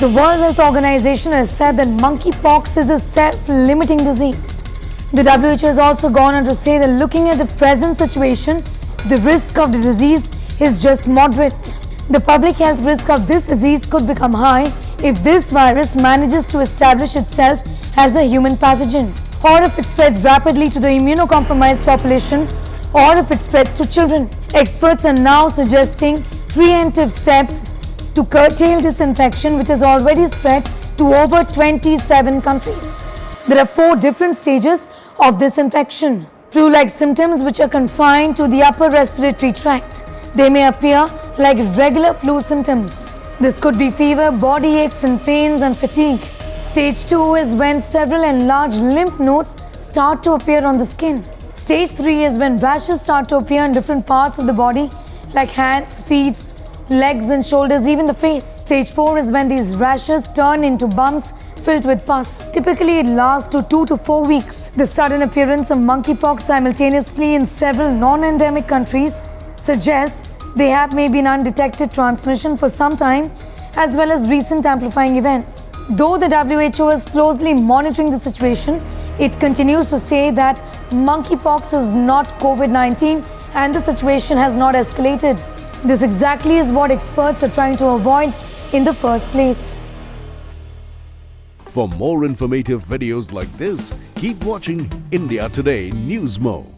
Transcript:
The World Health Organization has said that monkeypox is a self-limiting disease. The WHO has also gone on to say that looking at the present situation, the risk of the disease is just moderate. The public health risk of this disease could become high if this virus manages to establish itself as a human pathogen, or if it spreads rapidly to the immunocompromised population, or if it spreads to children. Experts are now suggesting preemptive steps to curtail this infection which has already spread to over 27 countries. There are four different stages of this infection. Flu-like symptoms which are confined to the upper respiratory tract. They may appear like regular flu symptoms. This could be fever, body aches and pains and fatigue. Stage 2 is when several enlarged lymph nodes start to appear on the skin. Stage 3 is when rashes start to appear in different parts of the body like hands, feet, legs and shoulders, even the face. Stage 4 is when these rashes turn into bumps filled with pus. Typically, it lasts to 2 to 4 weeks. The sudden appearance of monkeypox simultaneously in several non-endemic countries suggests they have maybe an undetected transmission for some time as well as recent amplifying events. Though the WHO is closely monitoring the situation, it continues to say that monkeypox is not COVID-19 and the situation has not escalated. This exactly is what experts are trying to avoid in the first place. For more informative videos like this, keep watching India Today Newsmo.